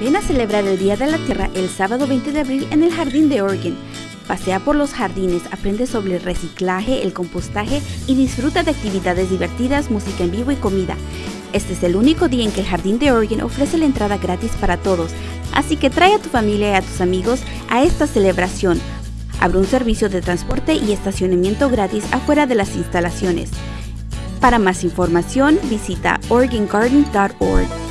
Ven a celebrar el Día de la Tierra el sábado 20 de abril en el Jardín de Oregon. Pasea por los jardines, aprende sobre el reciclaje, el compostaje y disfruta de actividades divertidas, música en vivo y comida. Este es el único día en que el Jardín de Oregon ofrece la entrada gratis para todos, así que trae a tu familia y a tus amigos a esta celebración. Habrá un servicio de transporte y estacionamiento gratis afuera de las instalaciones. Para más información, visita OregonGarden.org.